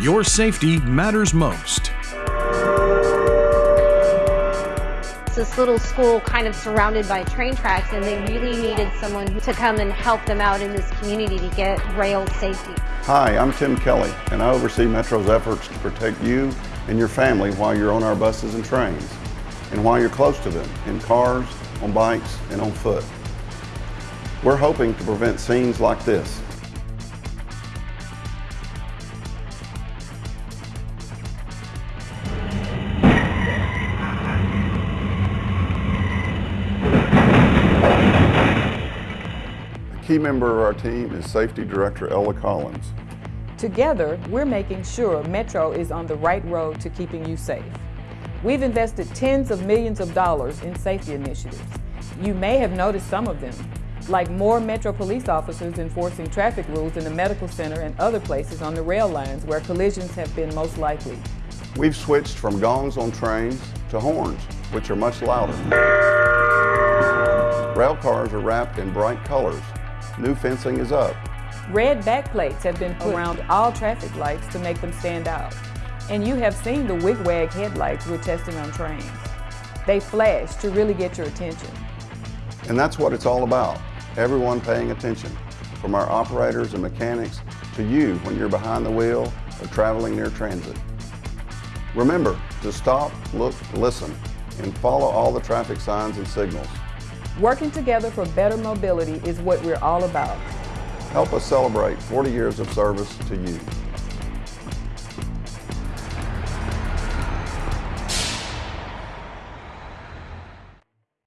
Your safety matters most. It's this little school kind of surrounded by train tracks and they really needed someone to come and help them out in this community to get rail safety. Hi, I'm Tim Kelly and I oversee Metro's efforts to protect you and your family while you're on our buses and trains and while you're close to them in cars, on bikes, and on foot. We're hoping to prevent scenes like this. Key member of our team is Safety Director Ella Collins. Together, we're making sure Metro is on the right road to keeping you safe. We've invested tens of millions of dollars in safety initiatives. You may have noticed some of them, like more Metro police officers enforcing traffic rules in the medical center and other places on the rail lines where collisions have been most likely. We've switched from gongs on trains to horns, which are much louder. Rail cars are wrapped in bright colors. New fencing is up. Red backplates have been put around all traffic lights to make them stand out. And you have seen the wigwag headlights we're testing on trains. They flash to really get your attention. And that's what it's all about. Everyone paying attention, from our operators and mechanics to you when you're behind the wheel or traveling near transit. Remember to stop, look, listen, and follow all the traffic signs and signals. Working together for better mobility is what we're all about. Help us celebrate 40 years of service to you.